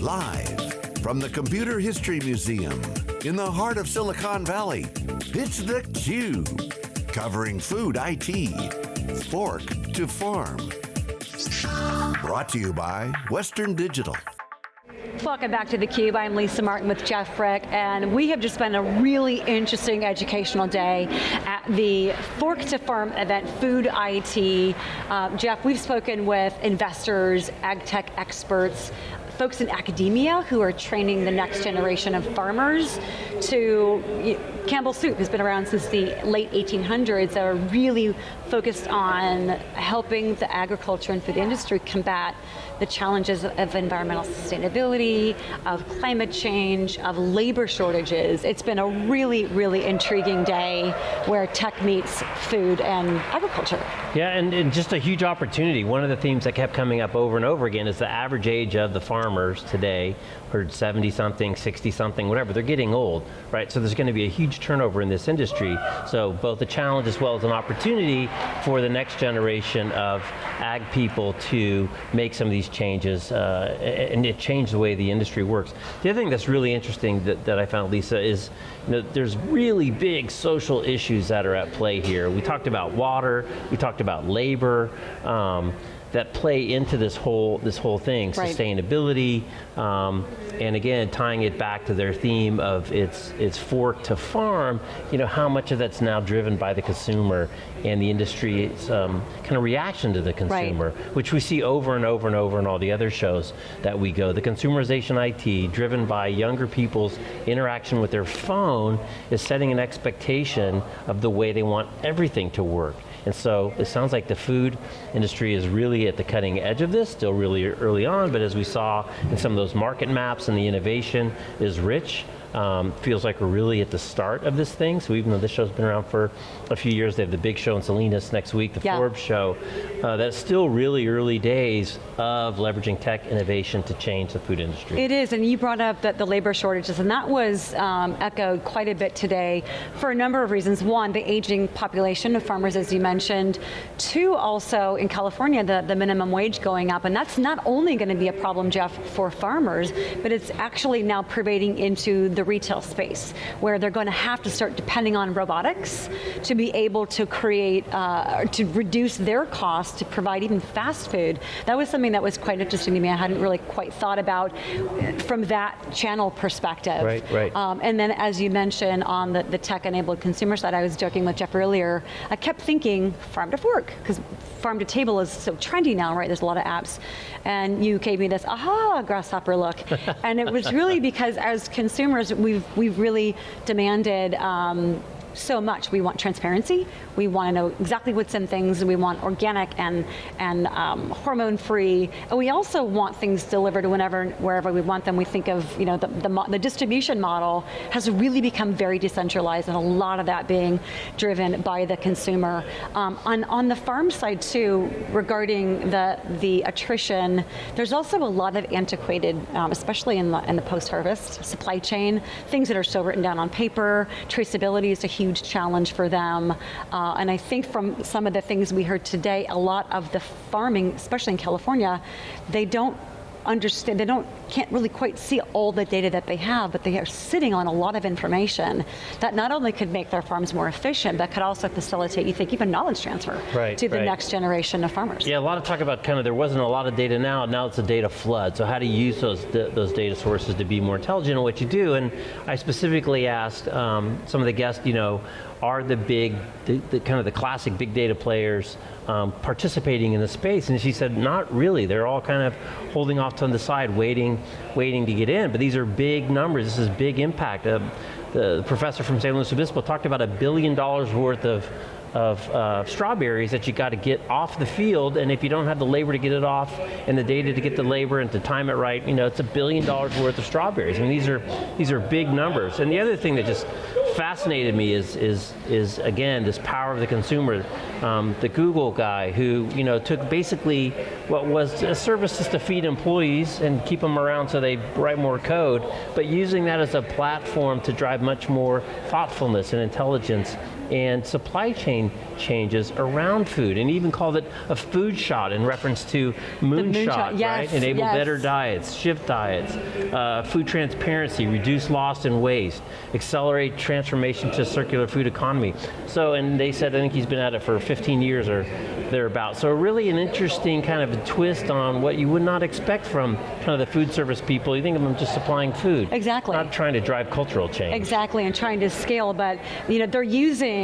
Live from the Computer History Museum in the heart of Silicon Valley, it's theCUBE. Covering food IT, fork to farm. Brought to you by Western Digital. Welcome back to theCUBE. I'm Lisa Martin with Jeff Frick, and we have just spent a really interesting educational day at the Fork to Farm event, Food IT. Uh, Jeff, we've spoken with investors, ag tech experts, folks in academia who are training the next generation of farmers to, Campbell Soup has been around since the late 1800s, are really focused on helping the agriculture and food industry combat the challenges of environmental sustainability, of climate change, of labor shortages. It's been a really, really intriguing day where tech meets food and agriculture. Yeah, and, and just a huge opportunity. One of the themes that kept coming up over and over again is the average age of the farmers today, or 70 something, 60 something, whatever, they're getting old, right? So there's going to be a huge turnover in this industry. So both a challenge as well as an opportunity for the next generation of ag people to make some of these changes uh, and it changed the way the industry works. The other thing that's really interesting that, that I found, Lisa, is you know, there's really big social issues that are at play here. We talked about water, we talked about labor, um, that play into this whole this whole thing, right. sustainability, um, and again tying it back to their theme of its its fork to farm. You know how much of that's now driven by the consumer and the industry's um, kind of reaction to the consumer, right. which we see over and over and over in all the other shows that we go. The consumerization IT, driven by younger people's interaction with their phone, is setting an expectation of the way they want everything to work. And so it sounds like the food industry is really at the cutting edge of this, still really early on, but as we saw in some of those market maps and the innovation is rich, um, feels like we're really at the start of this thing, so even though this show's been around for a few years, they have the big show in Salinas next week, the yeah. Forbes show, uh, that's still really early days of leveraging tech innovation to change the food industry. It is, and you brought up the, the labor shortages, and that was um, echoed quite a bit today for a number of reasons. One, the aging population of farmers, as you mentioned. Two, also in California, the, the minimum wage going up, and that's not only going to be a problem, Jeff, for farmers, but it's actually now pervading into the retail space, where they're going to have to start depending on robotics to be able to create, uh, to reduce their costs to provide even fast food. That was something that was quite interesting to me. I hadn't really quite thought about from that channel perspective. Right, right. Um, and then as you mentioned on the, the tech-enabled consumer side, I was joking with Jeff earlier, I kept thinking farm to fork, because farm to table is so trendy now, right? There's a lot of apps. And you gave me this, aha, grasshopper look. and it was really because as consumers, we've, we've really demanded um, so much. We want transparency, we want to know exactly what's in things, and we want organic and, and um, hormone-free, and we also want things delivered whenever, wherever we want them. We think of, you know, the, the, the distribution model has really become very decentralized, and a lot of that being driven by the consumer. Um, on, on the farm side too, regarding the, the attrition, there's also a lot of antiquated, um, especially in the, in the post-harvest supply chain, things that are still written down on paper, traceability is a huge huge challenge for them. Uh, and I think from some of the things we heard today, a lot of the farming, especially in California, they don't understand, they don't, can't really quite see all the data that they have, but they are sitting on a lot of information that not only could make their farms more efficient, but could also facilitate, you think, even knowledge transfer right, to the right. next generation of farmers. Yeah, a lot of talk about kind of, there wasn't a lot of data now, now it's a data flood. So how do you use those, those data sources to be more intelligent in what you do? And I specifically asked um, some of the guests, you know, are the big, the, the, kind of the classic big data players um, participating in the space? And she said, not really. They're all kind of holding off to the side, waiting, waiting to get in. But these are big numbers. This is big impact. Uh, the professor from San Luis Obispo talked about a billion dollars worth of of uh, strawberries that you got to get off the field, and if you don't have the labor to get it off, and the data to get the labor and to time it right, you know, it's a billion dollars worth of strawberries. I mean, these are, these are big numbers. And the other thing that just fascinated me is, is, is again, this power of the consumer. Um, the Google guy who you know, took basically what was a service just to feed employees and keep them around so they write more code, but using that as a platform to drive much more thoughtfulness and intelligence and supply chain changes around food, and even called it a food shot in reference to moonshot, yes, right? Enable yes. better diets, shift diets, uh, food transparency, reduce loss and waste, accelerate transformation to circular food economy. So, and they said, I think he's been at it for 15 years or thereabouts. So really an interesting kind of a twist on what you would not expect from kind of the food service people. You think of them just supplying food. Exactly. Not trying to drive cultural change. Exactly, and trying to scale, but you know, they're using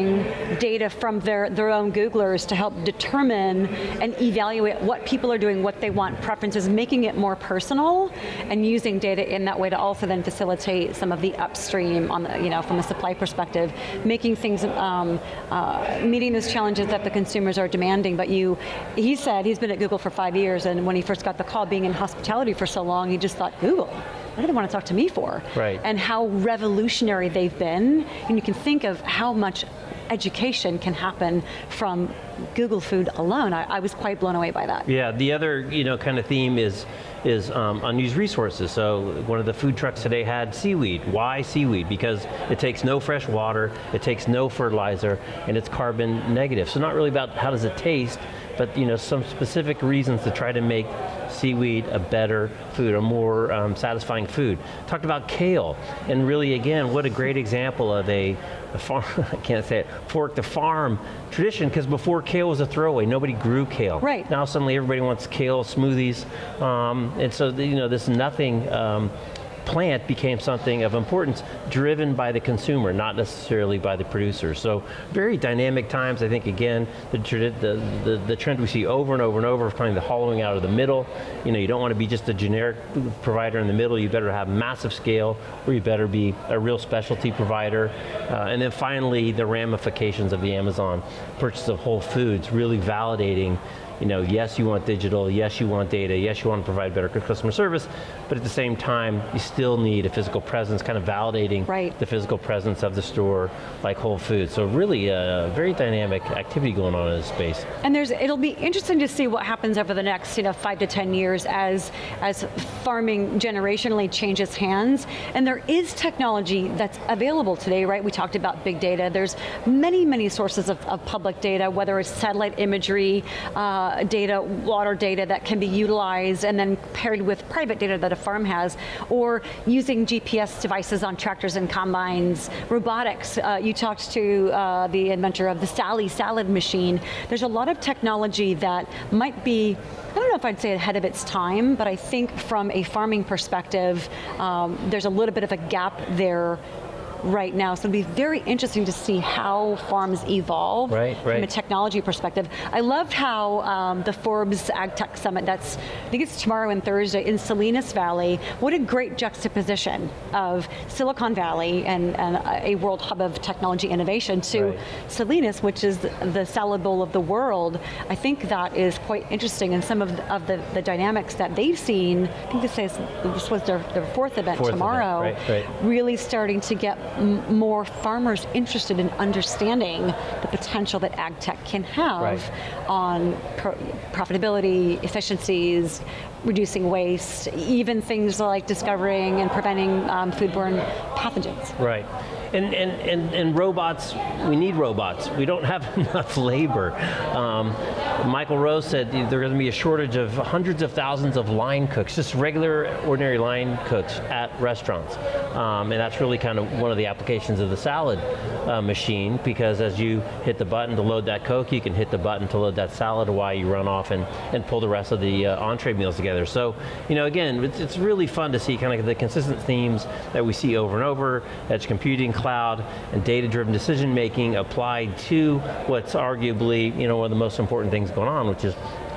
data from their, their own Googlers to help determine and evaluate what people are doing, what they want, preferences, making it more personal, and using data in that way to also then facilitate some of the upstream on the, you know, from a supply perspective, making things, um, uh, meeting those challenges that the consumers are demanding, but you, he said he's been at Google for five years, and when he first got the call, being in hospitality for so long, he just thought, Google, what do they want to talk to me for? Right. And how revolutionary they've been, and you can think of how much education can happen from Google Food alone. I, I was quite blown away by that. Yeah, the other you know kind of theme is is um, unused resources. So one of the food trucks today had seaweed. Why seaweed? Because it takes no fresh water, it takes no fertilizer, and it's carbon negative. So not really about how does it taste, but you know some specific reasons to try to make seaweed a better food, a more um, satisfying food. Talked about kale, and really again, what a great example of a, a farm, I can't say it, fork the farm tradition, because before kale was a throwaway, nobody grew kale. Right. Now suddenly everybody wants kale smoothies, um, and so the, you know this nothing um, plant became something of importance driven by the consumer, not necessarily by the producer. So very dynamic times, I think again, the, the, the, the, trend we see over and over and over of kind of the hollowing out of the middle. You know, you don't want to be just a generic provider in the middle, you better have massive scale, or you better be a real specialty provider. Uh, and then finally, the ramifications of the Amazon purchase of Whole Foods, really validating you know, yes you want digital, yes you want data, yes you want to provide better customer service, but at the same time, you still need a physical presence, kind of validating right. the physical presence of the store, like Whole Foods. So really a very dynamic activity going on in this space. And there's, it'll be interesting to see what happens over the next, you know, five to 10 years as, as farming generationally changes hands. And there is technology that's available today, right? We talked about big data. There's many, many sources of, of public data, whether it's satellite imagery, uh, data, water data that can be utilized and then paired with private data that a farm has, or using GPS devices on tractors and combines, robotics. Uh, you talked to uh, the inventor of the Sally salad machine. There's a lot of technology that might be I don't know if I'd say ahead of its time, but I think from a farming perspective, um, there's a little bit of a gap there right now. So it'll be very interesting to see how farms evolve right, right. from a technology perspective. I loved how um, the Forbes Ag Tech Summit, that's, I think it's tomorrow and Thursday, in Salinas Valley, what a great juxtaposition of Silicon Valley and, and a world hub of technology innovation to right. Salinas, which is the salad bowl of the world. I think that is quite interesting and some of the, of the, the dynamics that they've seen, I think this, is, this was their, their fourth event fourth tomorrow, event. Right, really starting to get more farmers interested in understanding the potential that ag tech can have right. on pro profitability, efficiencies, reducing waste, even things like discovering and preventing um, foodborne pathogens. Right. And, and, and, and robots, we need robots. We don't have enough labor. Um, Michael Rose said there's going to be a shortage of hundreds of thousands of line cooks, just regular, ordinary line cooks at restaurants. Um, and that's really kind of one of the applications of the salad uh, machine, because as you hit the button to load that Coke, you can hit the button to load that salad while you run off and, and pull the rest of the uh, entree meals together. So, you know, again, it's, it's really fun to see kind of the consistent themes that we see over and over, edge computing, cloud, and data-driven decision making applied to what's arguably you know, one of the most important things going on, which is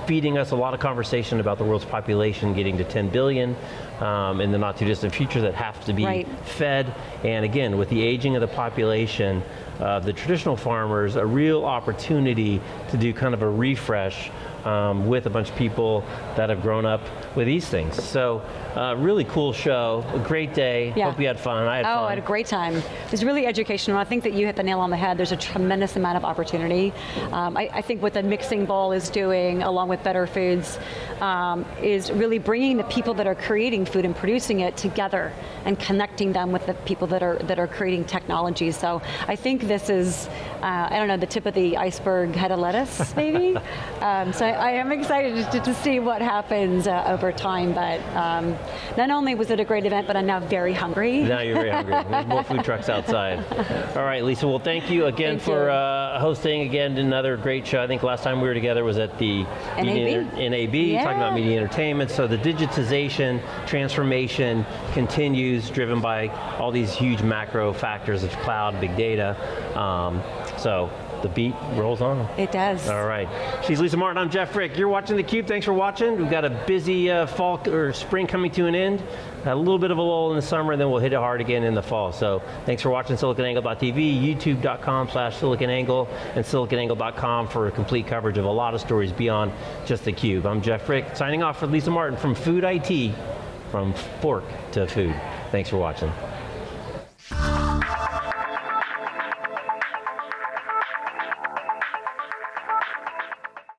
feeding us a lot of conversation about the world's population getting to 10 billion um, in the not too distant future that have to be right. fed. And again, with the aging of the population, uh, the traditional farmers, a real opportunity to do kind of a refresh um, with a bunch of people that have grown up with these things. So uh, really cool show, a great day. Yeah. Hope you had fun. I had Oh, fun. I had a great time. It was really educational. I think that you hit the nail on the head. There's a tremendous amount of opportunity. Um, I, I think what the mixing bowl is doing, along with Better Foods, um, is really bringing the people that are creating food and producing it together and connecting them with the people that are that are creating technology. So I think this is, uh, I don't know, the tip of the iceberg head of lettuce, maybe. um, so I, I am excited to, to see what happens uh, over time. But um, not only was it a great event, but I'm now very hungry. Now you're very hungry. There's more food trucks outside. All right, Lisa, well thank you again Thank for you. Uh, hosting again another great show. I think last time we were together was at the NAB. NAB talking about media entertainment. So the digitization, transformation continues, driven by all these huge macro factors of cloud, big data. Um, so the beat rolls on. It does. All right. She's Lisa Martin, I'm Jeff Frick. You're watching theCUBE, thanks for watching. We've got a busy uh, fall or spring coming to an end. A little bit of a lull in the summer, and then we'll hit it hard again in the fall. So thanks for watching siliconangle.tv, youtube.com slash siliconangle, and siliconangle.com for complete coverage of a lot of stories beyond just theCUBE. I'm Jeff Frick, signing off for Lisa Martin from Food IT, from fork to food. Thanks for watching.